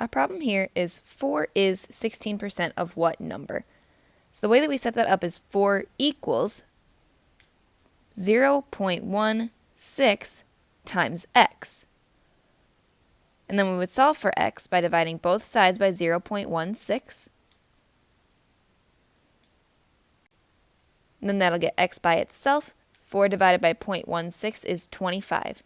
Our problem here is 4 is 16% of what number? So the way that we set that up is 4 equals 0.16 times x. And then we would solve for x by dividing both sides by 0.16. And then that'll get x by itself. 4 divided by 0.16 is 25.